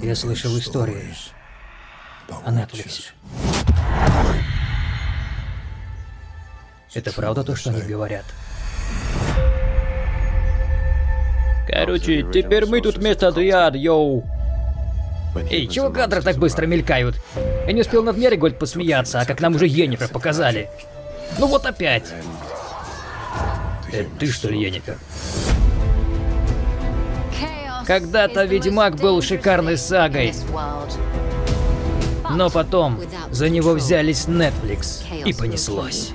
Я слышал истории о Netflix. Это правда то, что они говорят? Короче, теперь мы тут вместо Адриад, йоу. Эй, чего кадры так быстро мелькают? Я не успел над Меригольд посмеяться, а как нам уже Йеннифер показали. Ну вот опять. Это ты что ли, Йеннифер? Когда-то Ведьмак был шикарной сагой. Но потом за него взялись Netflix и понеслось.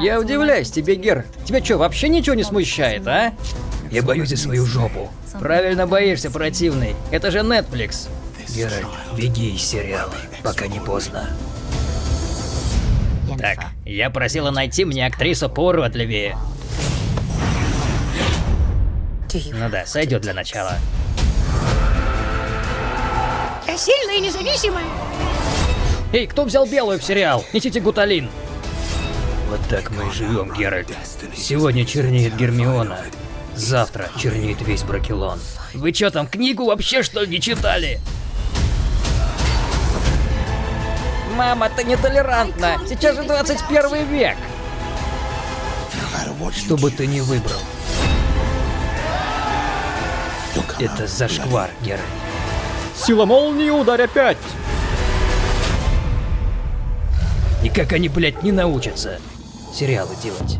Я удивляюсь тебе, Гер. Тебя что, вообще ничего не смущает, а? Я боюсь за свою жопу. Правильно боишься, противный. Это же Netflix. Геральт, беги из сериала, пока не поздно. Так, я просила найти мне актрису поуродливее. Ну да, сойдет для начала. Я сильная и независимая. Эй, кто взял белую в сериал? Несите гуталин. Вот так мы и живем, Геральт. Сегодня чернеет Гермиона. Завтра чернеет весь Бракелон. Вы чё там, книгу вообще что ли не читали? Мама, ты нетолерантна. Сейчас же 21 век. Что бы ты ни выбрал. Это зашквар, Геральт. Сила молнии, ударь опять! И как они, блядь, не научатся сериалы делать.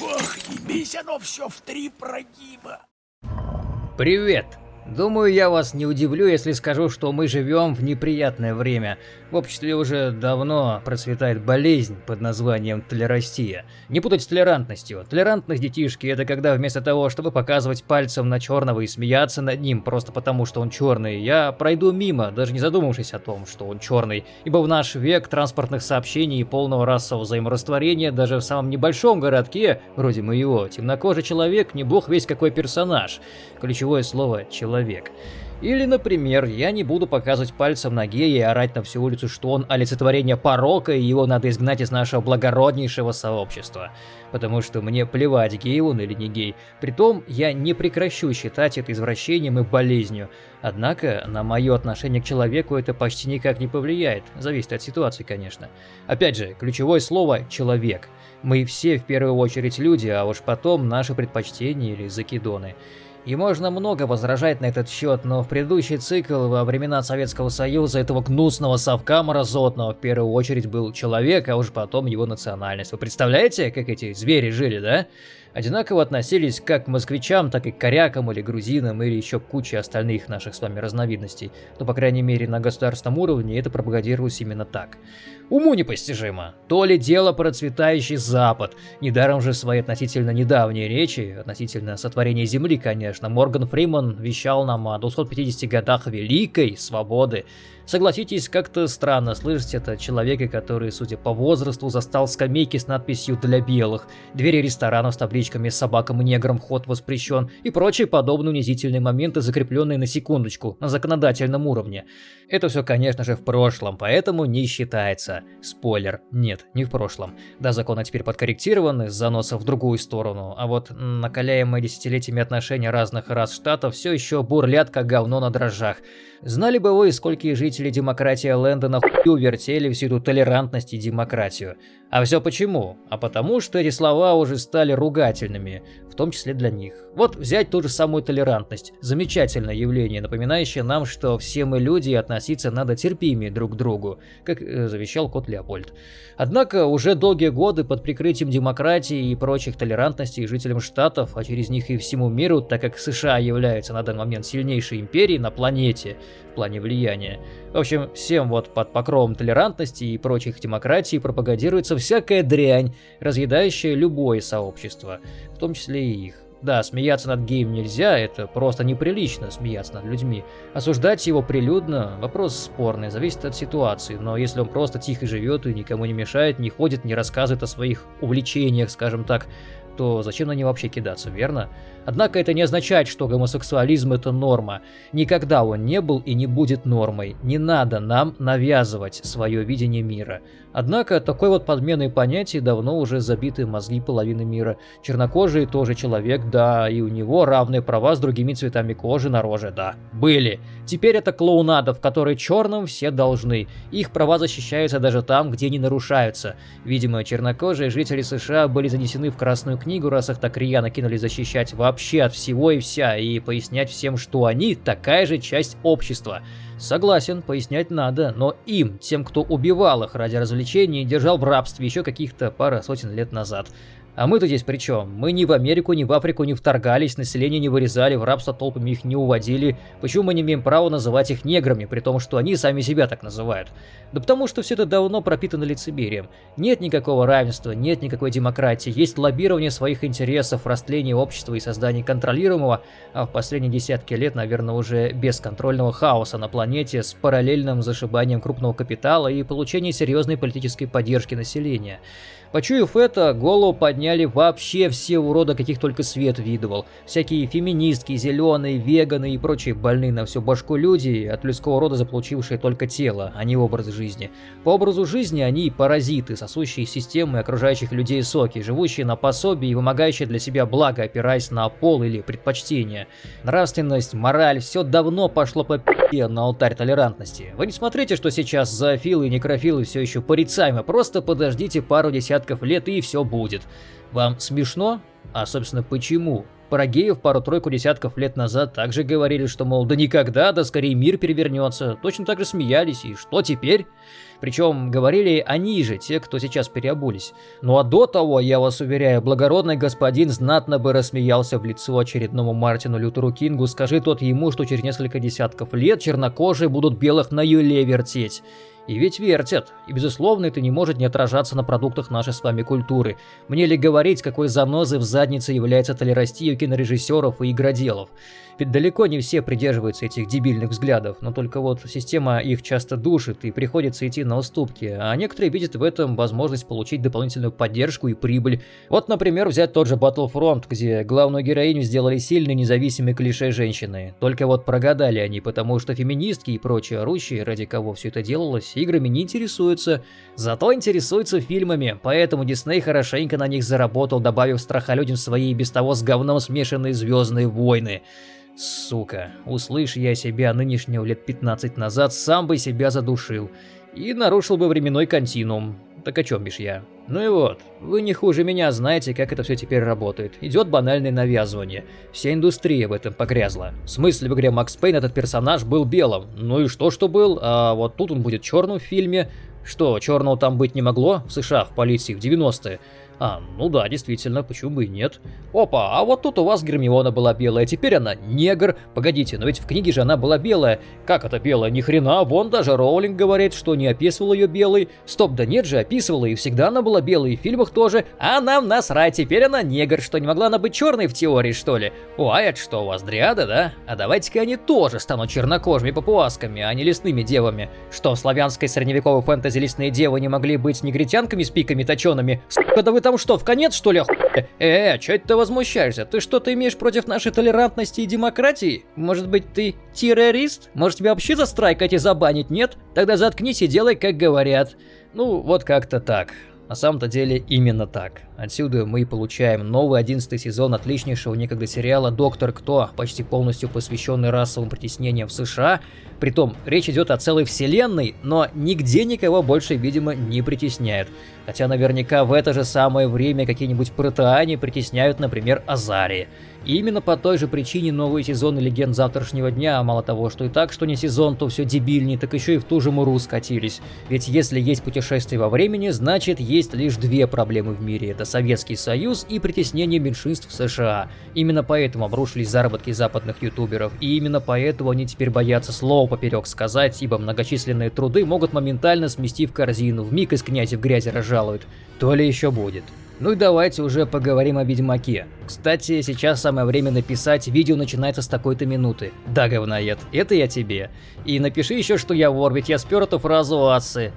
Ох, ебись оно все в три прогиба. Привет! Думаю, я вас не удивлю, если скажу, что мы живем в неприятное время. В обществе уже давно процветает болезнь под названием толерастия. Не путать с толерантностью. Толерантность детишки это когда вместо того, чтобы показывать пальцем на черного и смеяться над ним просто потому, что он черный, я пройду мимо, даже не задумавшись о том, что он черный. Ибо в наш век транспортных сообщений и полного расового взаиморастворения даже в самом небольшом городке, вроде моего, темнокожий человек не бог весь какой персонаж. Ключевое слово «человек» человек. Или, например, я не буду показывать пальцем на гея и орать на всю улицу, что он олицетворение порока и его надо изгнать из нашего благороднейшего сообщества. Потому что мне плевать, гей он или не гей. Притом, я не прекращу считать это извращением и болезнью. Однако, на мое отношение к человеку это почти никак не повлияет. Зависит от ситуации, конечно. Опять же, ключевое слово «человек». Мы все в первую очередь люди, а уж потом наши предпочтения или закидоны. И можно много возражать на этот счет, но в предыдущий цикл во времена Советского Союза этого гнусного совка мразотного в первую очередь был человек, а уж потом его национальность. Вы представляете, как эти звери жили, да? Одинаково относились как к москвичам, так и к корякам или грузинам, или еще куче остальных наших с вами разновидностей. Но, по крайней мере, на государственном уровне это пропагандировалось именно так. Уму непостижимо. То ли дело процветающий Запад. Недаром же свои относительно недавние речи, относительно сотворения Земли, конечно, Морган Фриман вещал нам о 250 годах великой свободы. Согласитесь, как-то странно слышать это человека, который, судя по возрасту, застал скамейки с надписью «Для белых», двери ресторанов с табличками «Собакам и неграм вход воспрещен» и прочие подобные унизительные моменты, закрепленные на секундочку, на законодательном уровне. Это все, конечно же, в прошлом, поэтому не считается. Спойлер, нет, не в прошлом. Да, законы теперь подкорректированы с заноса в другую сторону, а вот накаляемые десятилетиями отношения разных рас штатов все еще бурлят как говно на дрожжах. Знали бы вы, сколькие жители демократия Лэндона хую вертели всю эту толерантность и демократию. А все почему? А потому, что эти слова уже стали ругательными, в том числе для них. Вот взять ту же самую толерантность. Замечательное явление, напоминающее нам, что все мы люди и относиться надо терпимее друг к другу, как э, завещал кот Леопольд. Однако уже долгие годы под прикрытием демократии и прочих толерантностей жителям штатов, а через них и всему миру, так как США является на данный момент сильнейшей империей на планете в плане влияния. В общем, всем вот под покровом толерантности и прочих демократий пропагандируется всякая дрянь, разъедающая любое сообщество, в том числе и их. Да, смеяться над геем нельзя, это просто неприлично смеяться над людьми. Осуждать его прилюдно – вопрос спорный, зависит от ситуации, но если он просто тихо живет и никому не мешает, не ходит, не рассказывает о своих увлечениях, скажем так, то зачем на нее вообще кидаться, верно? Однако это не означает, что гомосексуализм это норма. Никогда он не был и не будет нормой. Не надо нам навязывать свое видение мира. Однако такой вот подменой понятий давно уже забиты мозги половины мира. Чернокожий тоже человек, да, и у него равные права с другими цветами кожи на роже, да. Были. Теперь это клоунада, в которой черным все должны. Их права защищаются даже там, где не нарушаются. Видимо, чернокожие жители США были занесены в Красную книгу, раз их так рьяно кинули защищать вообще от всего и вся, и пояснять всем, что они такая же часть общества. Согласен, пояснять надо, но им, тем, кто убивал их ради развлечений держал в рабстве еще каких-то пара сотен лет назад. А мы-то здесь при чем? Мы ни в Америку, ни в Африку не вторгались, население не вырезали, в рабство толпами их не уводили. Почему мы не имеем права называть их неграми, при том, что они сами себя так называют? Да потому что все это давно пропитано лицемерием. Нет никакого равенства, нет никакой демократии, есть лоббирование своих интересов, растление общества и создание контролируемого, а в последние десятки лет, наверное, уже бесконтрольного хаоса на планете с параллельным зашибанием крупного капитала и получением серьезной политической поддержки населения. Почуяв это, голову подняли вообще все уроды, каких только свет видывал. Всякие феминистки, зеленые, веганы и прочие больные на всю башку люди, от людского рода заполучившие только тело, а не образ жизни. По образу жизни они паразиты, сосущие системы окружающих людей соки, живущие на пособии и вымогающие для себя благо, опираясь на пол или предпочтения. Нравственность, мораль, все давно пошло по пи***е на алтарь толерантности. Вы не смотрите, что сейчас зоофилы и некрофилы все еще порицаемы, просто подождите пару десятков десятков лет и все будет. Вам смешно? А собственно почему? Про геев пару-тройку десятков лет назад также говорили, что мол, да никогда, да скорее мир перевернется. Точно так же смеялись, и что теперь? Причем говорили они же, те, кто сейчас переобулись. Ну а до того, я вас уверяю, благородный господин знатно бы рассмеялся в лицо очередному Мартину Лютеру Кингу, скажи тот ему, что через несколько десятков лет чернокожие будут белых на юле вертеть. И ведь вертят. И безусловно это не может не отражаться на продуктах нашей с вами культуры. Мне ли говорить, какой занозой в заднице является толерастия кинорежиссеров и игроделов. Ведь далеко не все придерживаются этих дебильных взглядов, но только вот система их часто душит и приходится идти на уступки, а некоторые видят в этом возможность получить дополнительную поддержку и прибыль. Вот, например, взять тот же Battlefront, где главную героиню сделали сильной независимой клише женщины. Только вот прогадали они, потому что феминистки и прочие орущие, ради кого все это делалось, играми не интересуются. Зато интересуются фильмами, поэтому Дисней хорошенько на них заработал, добавив страха людям свои без того с говном смешанные Звездные войны. Сука, услышь я себя нынешнего лет 15 назад, сам бы себя задушил. И нарушил бы временной континуум. Так о чем бишь я? Ну и вот, вы не хуже меня знаете, как это все теперь работает. Идет банальное навязывание. Вся индустрия в этом погрязла. В смысле, в игре Макс Пейн этот персонаж был белым. Ну и что, что был? А вот тут он будет черным в фильме. Что, черного там быть не могло? В США, в полиции, в 90-е. А, ну да, действительно, почему бы и нет. Опа, а вот тут у вас Гермиона была белая, теперь она негр. Погодите, но ведь в книге же она была белая. Как это белая? Ни хрена, вон даже Роулинг говорит, что не описывал ее белой. Стоп, да нет же, описывала, и всегда она была белой, и в фильмах тоже. А нам насрать, теперь она негр, что не могла она быть черной в теории, что ли? О, а это что, у вас дриада, да? А давайте-ка они тоже станут чернокожими папуасками, а не лесными девами. Что, в славянской средневековой фэнтези лесные девы не могли быть негритянками с пиками точеными? Сука, да вы там что, в конец, что ли, охуели? Э, чё это ты возмущаешься? Ты что-то имеешь против нашей толерантности и демократии? Может быть, ты террорист? Может, тебя вообще застрайкать и забанить, нет? Тогда заткнись и делай, как говорят. Ну, вот как-то так. На самом-то деле именно так. Отсюда мы получаем новый одиннадцатый сезон отличнейшего некогда сериала «Доктор Кто», почти полностью посвященный расовым притеснениям в США. Притом, речь идет о целой вселенной, но нигде никого больше, видимо, не притесняют. Хотя наверняка в это же самое время какие-нибудь протеане притесняют, например, Азарии. И именно по той же причине новые сезоны Легенд Завтрашнего Дня, мало того, что и так, что не сезон, то все дебильнее, так еще и в ту же муру скатились. Ведь если есть путешествие во времени, значит есть лишь две проблемы в мире. Это Советский Союз и притеснение меньшинств в США. Именно поэтому обрушились заработки западных ютуберов. И именно поэтому они теперь боятся слова поперек сказать, ибо многочисленные труды могут моментально смести в корзину, в миг из князя в грязи разжалуют. То ли еще будет. Ну и давайте уже поговорим о Ведьмаке. Кстати, сейчас самое время написать, видео начинается с такой-то минуты. Да, говноед, это я тебе. И напиши еще, что я вор, ведь я спер эту фразу у Ассы.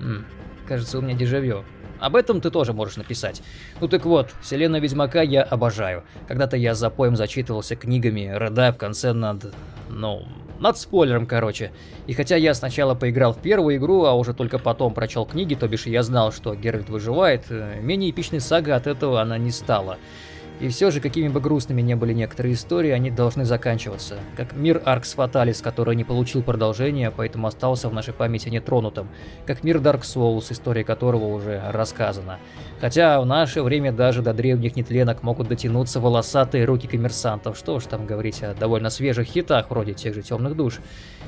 М, кажется, у меня дежавю. Об этом ты тоже можешь написать. Ну так вот, вселенную Ведьмака я обожаю. Когда-то я за поем зачитывался книгами, рыдая в конце над... ну... над спойлером, короче. И хотя я сначала поиграл в первую игру, а уже только потом прочел книги, то бишь я знал, что Геральт выживает, э, менее эпичной сага от этого она не стала. И все же, какими бы грустными не были некоторые истории, они должны заканчиваться. Как мир Аркс Фаталис, который не получил продолжения, поэтому остался в нашей памяти нетронутым. Как мир Dark Souls, история которого уже рассказана. Хотя в наше время даже до древних нетленок могут дотянуться волосатые руки коммерсантов. Что уж там говорить о довольно свежих хитах, вроде тех же Темных Душ.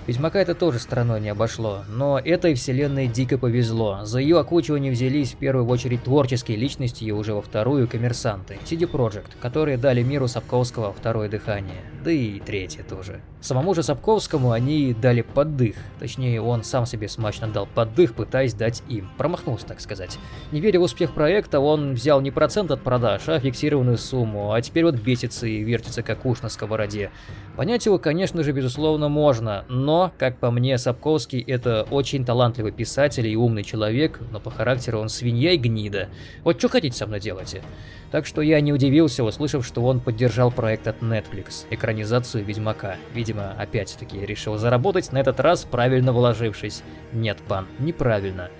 Ведьмака это тоже стороной не обошло, но этой вселенной дико повезло. За ее окучивание взялись в первую очередь творческие личности и уже во вторую коммерсанты. CD Projekt, которые дали миру Сапковского второе дыхание, да и третье тоже. Самому же Сапковскому они дали поддых, точнее он сам себе смачно дал поддых, пытаясь дать им. Промахнулся, так сказать. Не веря в успех проекта, он взял не процент от продаж, а фиксированную сумму, а теперь вот бесится и вертится как уж на сковороде. Понять его, конечно же, безусловно, можно, но, как по мне, Сапковский это очень талантливый писатель и умный человек, но по характеру он свинья и гнида. Вот что хотите со мной делайте? Так что я не удивился, услышав, что он поддержал проект от Netflix, экранизацию Ведьмака. Видимо, опять-таки решил заработать, на этот раз правильно вложившись. Нет, пан, неправильно.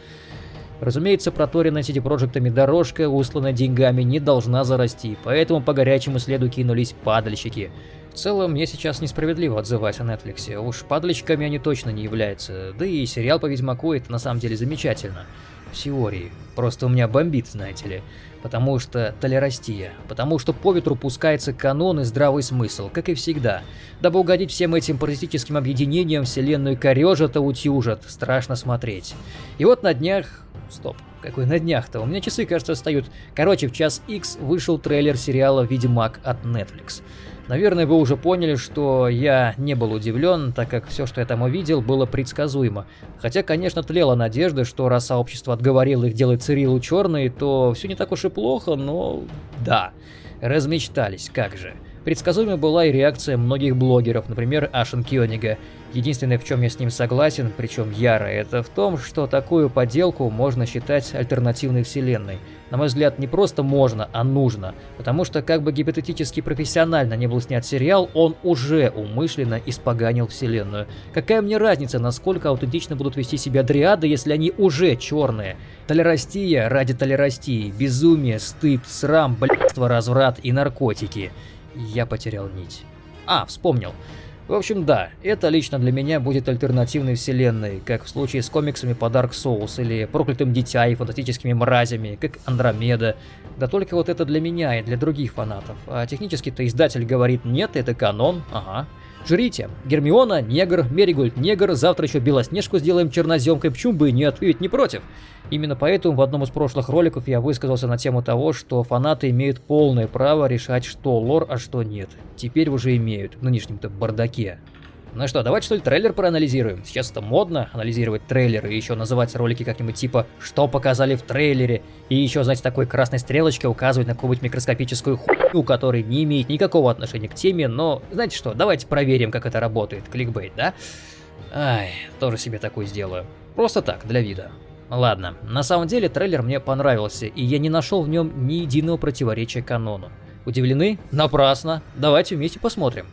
Разумеется, проторенная CD Проектами дорожка, усланная деньгами, не должна зарасти, поэтому по горячему следу кинулись падальщики. В целом, мне сейчас несправедливо отзывать о Netflix, уж падальщиками они точно не являются, да и сериал по Ведьмаку это на самом деле замечательно. В теории. Просто у меня бомбит, знаете ли. Потому что толерастия. Потому что по ветру пускается канон и здравый смысл, как и всегда. Дабы угодить всем этим паразитическим объединениям, вселенную корежат, а утюжат. Страшно смотреть. И вот на днях... Стоп. Какой на днях-то? У меня часы, кажется, встают. Короче, в час X вышел трейлер сериала «Ведьмак» от Netflix. Наверное, вы уже поняли, что я не был удивлен, так как все, что я там увидел, было предсказуемо. Хотя, конечно, тлела надежда, что раз сообщество отговорило их делать Цирилу черной, то все не так уж и плохо, но да, размечтались, как же. Предсказуемой была и реакция многих блогеров, например, Ашен Кёнига. Единственное, в чем я с ним согласен, причем яро, это в том, что такую подделку можно считать альтернативной вселенной. На мой взгляд, не просто можно, а нужно. Потому что, как бы гипотетически профессионально не был снят сериал, он уже умышленно испоганил вселенную. Какая мне разница, насколько аутентично будут вести себя дриады, если они уже черные? Толерастия ради толерастии, безумие, стыд, срам, блядство, разврат и наркотики. Я потерял нить. А, вспомнил. В общем, да, это лично для меня будет альтернативной вселенной, как в случае с комиксами по Dark Souls или Проклятым Дитя и Фантастическими Мразями, как Андромеда. Да только вот это для меня и для других фанатов. А технически-то издатель говорит, нет, это канон, ага. Жрите. Гермиона, негр, Меригольд, негр, завтра еще Белоснежку сделаем черноземкой, почему бы и нет, ведь не против. Именно поэтому в одном из прошлых роликов я высказался на тему того, что фанаты имеют полное право решать, что лор, а что нет. Теперь уже имеют, в нынешнем-то бардаке. Ну что, давайте что ли трейлер проанализируем? Сейчас это модно, анализировать трейлеры и еще называть ролики как-нибудь типа «Что показали в трейлере?» И еще, знаете, такой красной стрелочкой указывать на какую-нибудь микроскопическую хуйню, которая не имеет никакого отношения к теме, но знаете что, давайте проверим, как это работает, кликбейт, да? Ай, тоже себе такой сделаю. Просто так, для вида. Ладно, на самом деле трейлер мне понравился, и я не нашел в нем ни единого противоречия канону. Удивлены? Напрасно. Давайте вместе посмотрим.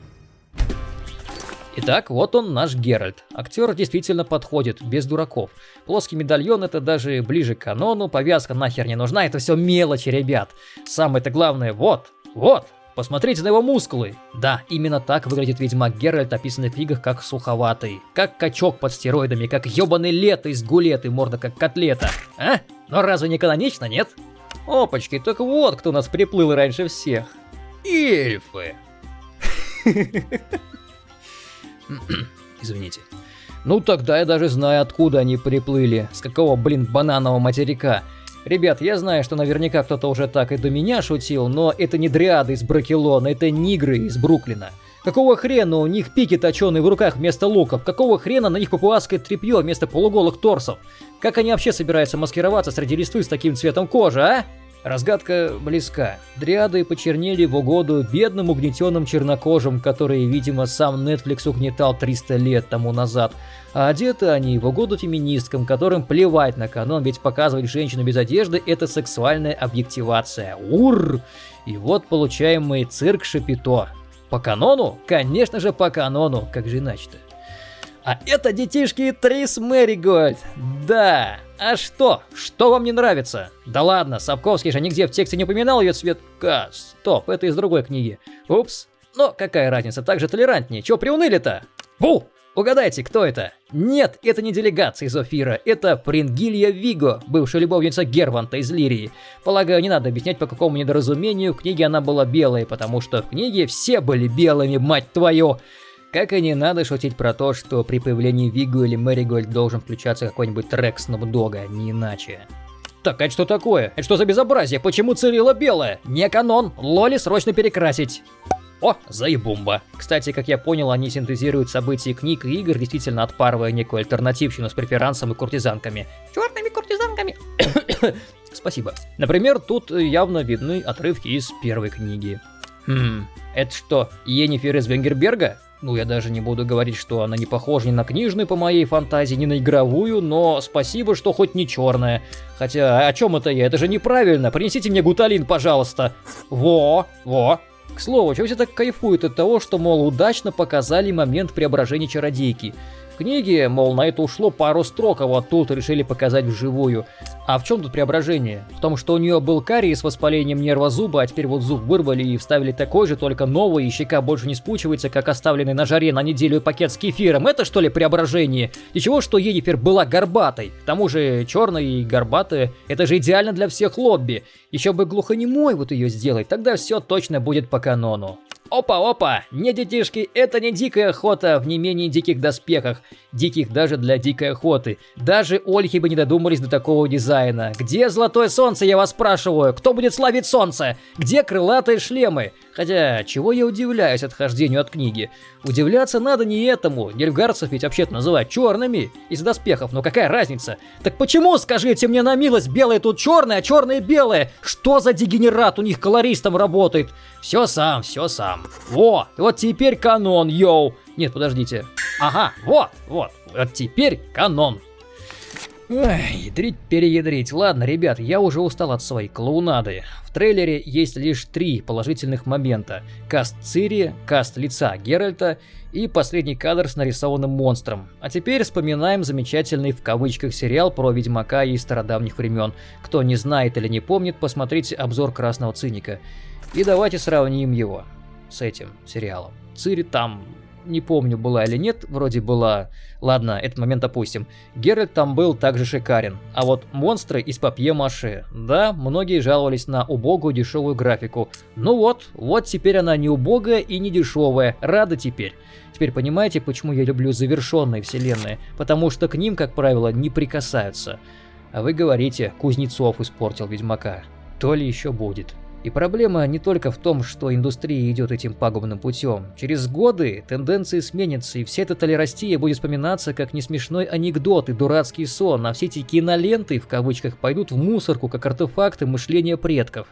Итак, вот он наш Геральт. Актер действительно подходит, без дураков. Плоский медальон это даже ближе к канону, повязка нахер не нужна, это все мелочи, ребят. Самое-то главное, вот, вот, Посмотрите на его мускулы. Да, именно так выглядит Ведьмак Геральт, описанный в книгах как суховатый. Как качок под стероидами, как ебаный лето из гулеты, морда как котлета. А? Но разве не канонично, нет? Опачки, так вот кто нас приплыл раньше всех. Эльфы. Извините. Ну тогда я даже знаю, откуда они приплыли. С какого, блин, бананового материка. Ребят, я знаю, что наверняка кто-то уже так и до меня шутил, но это не дриады из Бракелона, это нигры из Бруклина. Какого хрена у них пики точеные в руках вместо луков? Какого хрена на них папуасское тряпье вместо полуголых торсов? Как они вообще собираются маскироваться среди листвы с таким цветом кожи, а? Разгадка близка. Дриады почернели в угоду бедным угнетенным чернокожим, которые, видимо, сам Netflix угнетал 300 лет тому назад. А одеты они в угоду феминисткам, которым плевать на канон, ведь показывать женщину без одежды – это сексуальная объективация. Ур! И вот получаем мы цирк Шапито. По канону? Конечно же по канону, как же иначе-то. А это детишки Трис Мэригольд. Да. А что? Что вам не нравится? Да ладно, Сапковский же нигде в тексте не упоминал ее цвет... А, стоп, это из другой книги. Упс. Но какая разница, так же толерантнее. Чё приуныли-то? Бу! Угадайте, кто это? Нет, это не делегация из Офира, это Прингилья Виго, бывшая любовница Герванта из Лирии. Полагаю, не надо объяснять по какому недоразумению, в книге она была белой, потому что в книге все были белыми, мать твою. Как и не надо шутить про то, что при появлении Вигу или Мэригольд должен включаться какой-нибудь трек Снуп Дога, не иначе. Так, а что такое? Это что за безобразие? Почему Цирилла белая? Не канон, Лоли срочно перекрасить. О, заебумба. Кстати, как я понял, они синтезируют события книг и игр, действительно отпарывая некую альтернативщину с преферансом и куртизанками. Черными куртизанками. Спасибо. Например, тут явно видны отрывки из первой книги. Хм, это что, Енифер из Венгерберга? Ну, я даже не буду говорить, что она не похожа ни на книжную по моей фантазии, ни на игровую, но спасибо, что хоть не черная. Хотя, о чем это я? Это же неправильно. Принесите мне гуталин, пожалуйста. Во, во. К слову, чего все так кайфуют от того, что, мол, удачно показали момент преображения чародейки книге, мол, на это ушло пару строк, а вот тут решили показать вживую. А в чем тут преображение? В том, что у нее был карий с воспалением нерва зуба, а теперь вот зуб вырвали и вставили такой же, только новый, и щека больше не спучивается, как оставленный на жаре на неделю пакет с кефиром. Это что ли преображение? И чего, что Енифер была горбатой? К тому же черная и горбатая, это же идеально для всех лобби. Еще бы глухонемой вот ее сделать, тогда все точно будет по канону. Опа-опа! Не детишки, это не дикая охота в не менее диких доспехах. Диких даже для дикой охоты. Даже ольхи бы не додумались до такого дизайна. Где золотое солнце, я вас спрашиваю? Кто будет славить солнце? Где крылатые шлемы? Хотя, чего я удивляюсь отхождению от книги? Удивляться надо не этому. Нильфгарцев ведь вообще-то называют черными из доспехов, но какая разница? Так почему, скажите мне на милость, белые тут черные, а черные белые? Что за дегенерат у них колористом работает? Все сам, все сам. Во, вот теперь канон, йоу. Нет, подождите. Ага, вот, вот. Вот теперь канон. Ой, ядрить переядрить. Ладно, ребят, я уже устал от своей клоунады. В трейлере есть лишь три положительных момента. Каст Цири, каст лица Геральта и последний кадр с нарисованным монстром. А теперь вспоминаем замечательный в кавычках сериал про Ведьмака из стародавних времен. Кто не знает или не помнит, посмотрите обзор Красного Циника. И давайте сравним его с этим сериалом. Цири там, не помню, была или нет, вроде была. Ладно, этот момент опустим. Геральт там был также шикарен. А вот монстры из папье-маше. Да, многие жаловались на убогую дешевую графику. Ну вот, вот теперь она не убогая и не дешевая. Рада теперь. Теперь понимаете, почему я люблю завершенные вселенные? Потому что к ним, как правило, не прикасаются. А вы говорите, Кузнецов испортил Ведьмака. То ли еще будет. И проблема не только в том, что индустрия идет этим пагубным путем. Через годы тенденции сменятся, и вся эта толерастия будет вспоминаться как несмешной анекдот и дурацкий сон, а все эти киноленты, в кавычках, пойдут в мусорку, как артефакты мышления предков.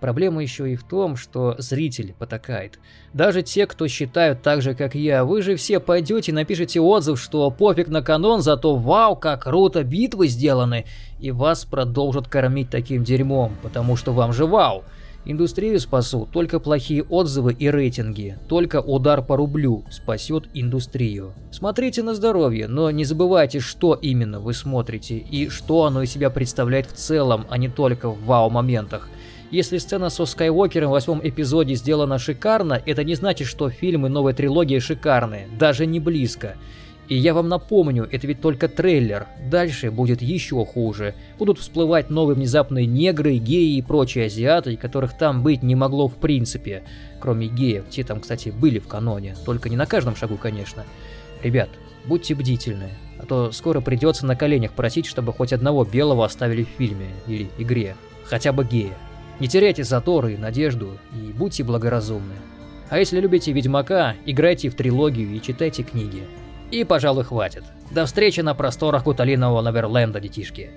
Проблема еще и в том, что зритель потакает. Даже те, кто считают так же, как я, вы же все пойдете и напишите отзыв, что пофиг на канон, зато вау, как круто битвы сделаны, и вас продолжат кормить таким дерьмом, потому что вам же вау. Индустрию спасут только плохие отзывы и рейтинги, только удар по рублю спасет индустрию. Смотрите на здоровье, но не забывайте, что именно вы смотрите и что оно из себя представляет в целом, а не только в вау-моментах. Если сцена со Скайуокером в восьмом эпизоде сделана шикарно, это не значит, что фильмы новой трилогии шикарные, даже не близко. И я вам напомню, это ведь только трейлер. Дальше будет еще хуже. Будут всплывать новые внезапные негры, геи и прочие азиаты, которых там быть не могло в принципе. Кроме геев, те там, кстати, были в каноне. Только не на каждом шагу, конечно. Ребят, будьте бдительны. А то скоро придется на коленях просить, чтобы хоть одного белого оставили в фильме или игре. Хотя бы гея. Не теряйте заторы и надежду, и будьте благоразумны. А если любите Ведьмака, играйте в трилогию и читайте книги. И, пожалуй, хватит. До встречи на просторах Куталинового Неверленда, детишки.